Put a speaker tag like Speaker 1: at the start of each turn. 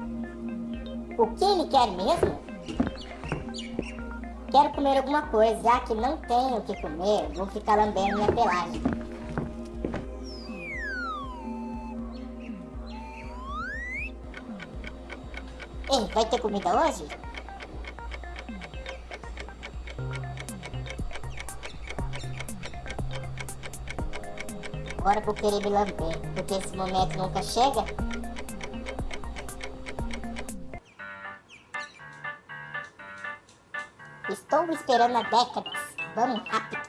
Speaker 1: O que ele quer mesmo? Quero comer alguma coisa, já que não tenho o que comer, vou ficar lambendo minha pelagem. Ei, vai ter comida hoje? Agora vou querer me lamber, porque esse momento nunca chega. Estou esperando há décadas. Vamos rápido.